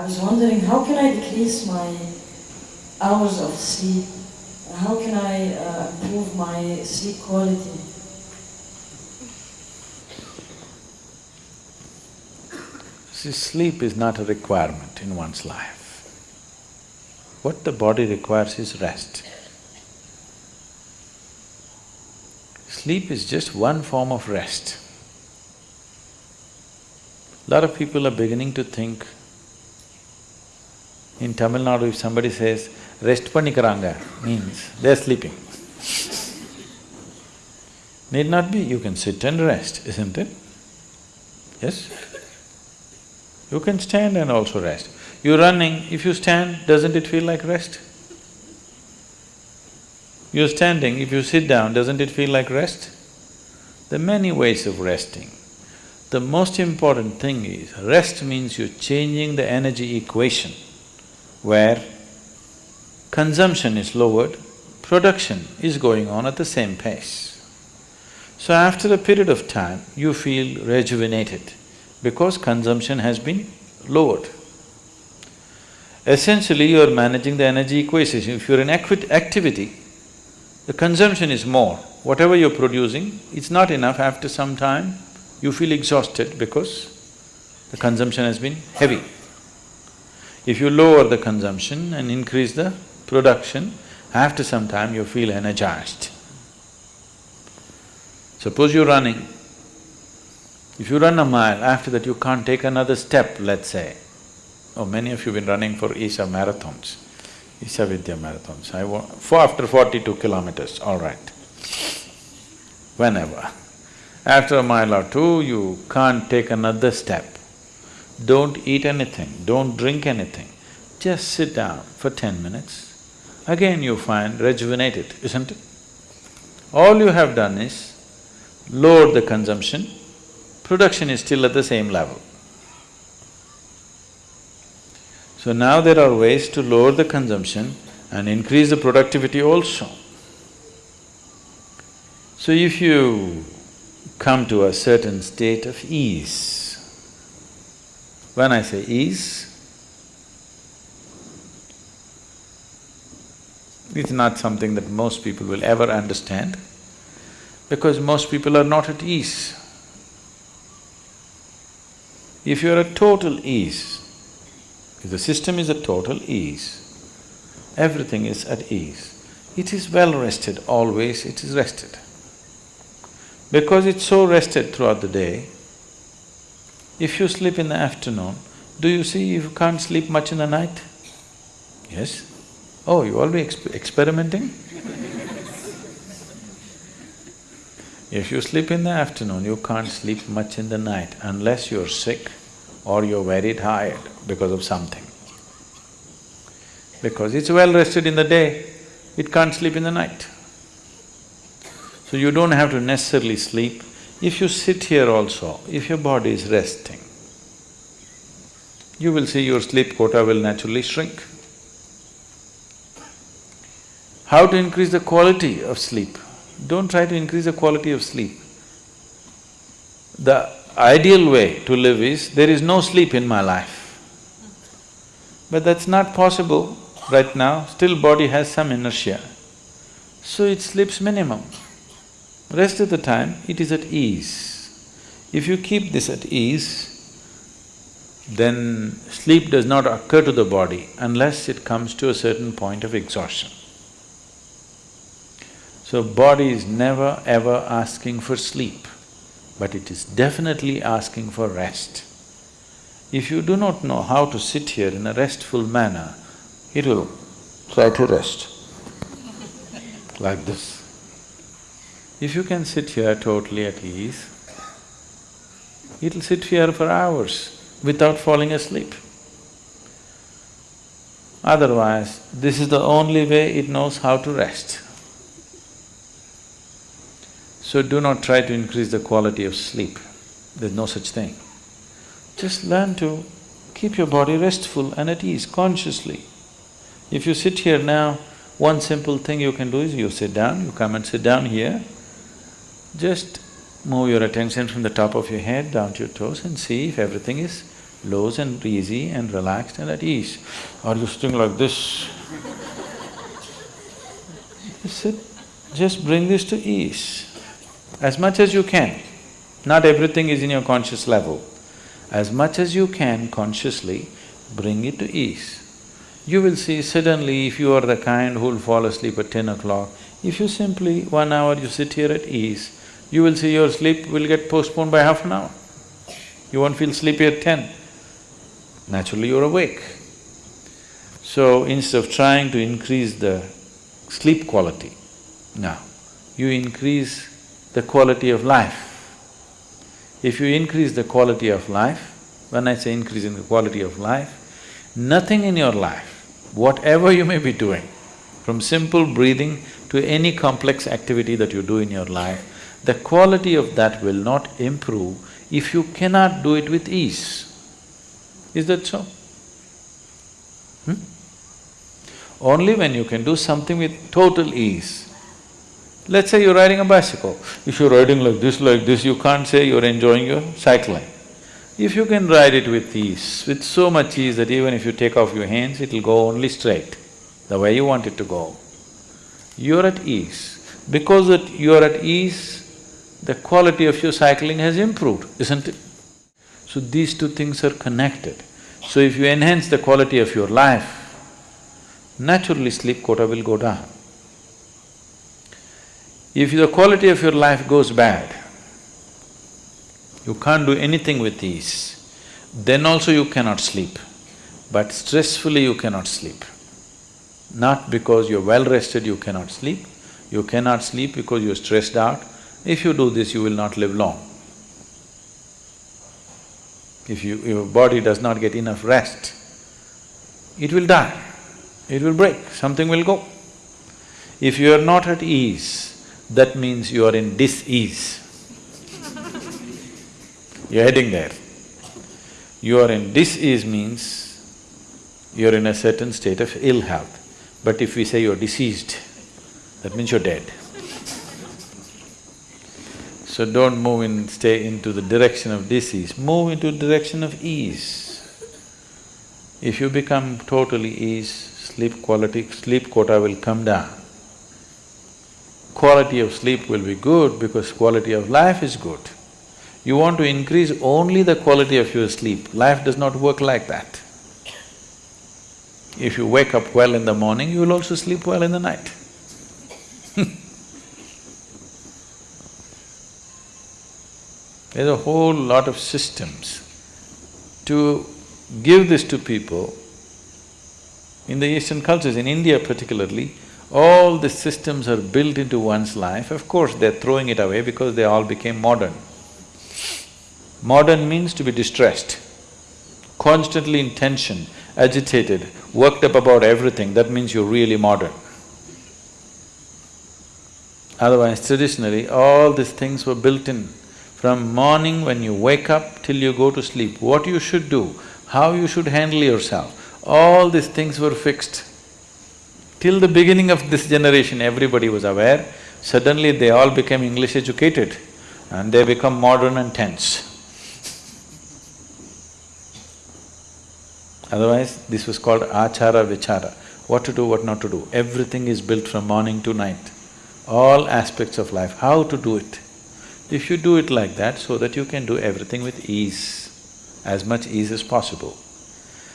I was wondering how can I decrease my hours of sleep? How can I uh, improve my sleep quality? See, sleep is not a requirement in one's life. What the body requires is rest. Sleep is just one form of rest. A lot of people are beginning to think, in Tamil Nadu, if somebody says, rest panikaranga means they're sleeping. Need not be, you can sit and rest, isn't it? Yes? You can stand and also rest. You're running, if you stand, doesn't it feel like rest? You're standing, if you sit down, doesn't it feel like rest? There are many ways of resting. The most important thing is, rest means you're changing the energy equation where consumption is lowered, production is going on at the same pace. So after a period of time, you feel rejuvenated because consumption has been lowered. Essentially, you are managing the energy equation. If you're in activity, the consumption is more. Whatever you're producing, it's not enough. After some time, you feel exhausted because the consumption has been heavy. If you lower the consumption and increase the production, after some time you feel energized. Suppose you're running, if you run a mile, after that you can't take another step, let's say. Oh, many of you have been running for Isha marathons, Isha Vidya marathons. I want… for after forty-two kilometers, all right. Whenever. After a mile or two, you can't take another step. Don't eat anything, don't drink anything. Just sit down for ten minutes. Again you find rejuvenated, isn't it? All you have done is lower the consumption, production is still at the same level. So now there are ways to lower the consumption and increase the productivity also. So if you come to a certain state of ease, when I say ease, it's not something that most people will ever understand because most people are not at ease. If you're at total ease, if the system is at total ease, everything is at ease, it is well rested, always it is rested. Because it's so rested throughout the day, if you sleep in the afternoon, do you see you can't sleep much in the night? Yes? Oh, you always exp experimenting? if you sleep in the afternoon, you can't sleep much in the night unless you're sick or you're very tired because of something. Because it's well rested in the day, it can't sleep in the night. So you don't have to necessarily sleep. If you sit here also, if your body is resting, you will see your sleep quota will naturally shrink. How to increase the quality of sleep? Don't try to increase the quality of sleep. The ideal way to live is, there is no sleep in my life. But that's not possible right now, still body has some inertia. So it sleeps minimum. Rest of the time, it is at ease. If you keep this at ease, then sleep does not occur to the body unless it comes to a certain point of exhaustion. So body is never ever asking for sleep, but it is definitely asking for rest. If you do not know how to sit here in a restful manner, it will try to rest like this. If you can sit here totally at ease, it'll sit here for hours without falling asleep. Otherwise, this is the only way it knows how to rest. So do not try to increase the quality of sleep, there's no such thing. Just learn to keep your body restful and at ease consciously. If you sit here now, one simple thing you can do is you sit down, you come and sit down here, just move your attention from the top of your head down to your toes and see if everything is loose and easy and relaxed and at ease. Are you sitting like this? Sit, just bring this to ease as much as you can. Not everything is in your conscious level. As much as you can consciously, bring it to ease. You will see suddenly if you are the kind who will fall asleep at ten o'clock, if you simply one hour you sit here at ease, you will see your sleep will get postponed by half an hour. You won't feel sleepy at ten. Naturally you're awake. So instead of trying to increase the sleep quality, now you increase the quality of life. If you increase the quality of life, when I say increasing the quality of life, nothing in your life, whatever you may be doing, from simple breathing to any complex activity that you do in your life, the quality of that will not improve if you cannot do it with ease. Is that so? Hmm? Only when you can do something with total ease. Let's say you're riding a bicycle. If you're riding like this, like this, you can't say you're enjoying your cycling. If you can ride it with ease, with so much ease that even if you take off your hands, it'll go only straight, the way you want it to go. You're at ease. Because that you're at ease, the quality of your cycling has improved, isn't it? So these two things are connected. So if you enhance the quality of your life, naturally sleep quota will go down. If the quality of your life goes bad, you can't do anything with ease, then also you cannot sleep. But stressfully you cannot sleep. Not because you're well rested you cannot sleep, you cannot sleep because you're stressed out, if you do this, you will not live long. If you… your body does not get enough rest, it will die, it will break, something will go. If you are not at ease, that means you are in dis-ease. You're heading there. You are in dis-ease means you're in a certain state of ill health. But if we say you're deceased, that means you're dead. So don't move in… stay into the direction of disease, move into direction of ease. If you become totally ease, sleep quality… sleep quota will come down. Quality of sleep will be good because quality of life is good. You want to increase only the quality of your sleep, life does not work like that. If you wake up well in the morning, you will also sleep well in the night There's a whole lot of systems. To give this to people, in the Eastern cultures, in India particularly, all the systems are built into one's life. Of course, they're throwing it away because they all became modern. Modern means to be distressed, constantly in tension, agitated, worked up about everything, that means you're really modern. Otherwise, traditionally, all these things were built in from morning when you wake up till you go to sleep, what you should do, how you should handle yourself, all these things were fixed. Till the beginning of this generation, everybody was aware, suddenly they all became English educated and they become modern and tense. Otherwise, this was called achara vichara, what to do, what not to do. Everything is built from morning to night, all aspects of life, how to do it. If you do it like that, so that you can do everything with ease, as much ease as possible.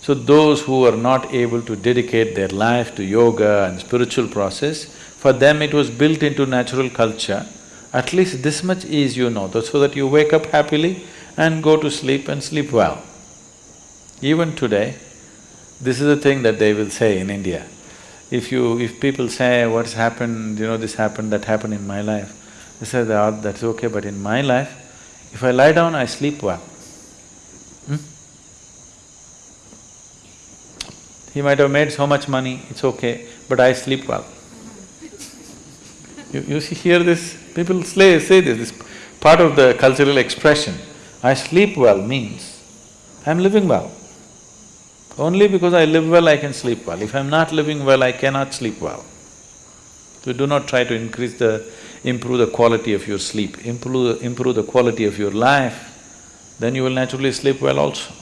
So those who are not able to dedicate their life to yoga and spiritual process, for them it was built into natural culture, at least this much ease you know, so that you wake up happily and go to sleep and sleep well. Even today, this is the thing that they will say in India. If you… if people say, what's happened, you know, this happened, that happened in my life, he said, ah, that's okay, but in my life, if I lie down, I sleep well. Hmm? He might have made so much money, it's okay, but I sleep well. You, you see, hear this, people say, say this, this part of the cultural expression. I sleep well means I'm living well. Only because I live well, I can sleep well. If I'm not living well, I cannot sleep well. So do not try to increase the improve the quality of your sleep, improve, improve the quality of your life, then you will naturally sleep well also.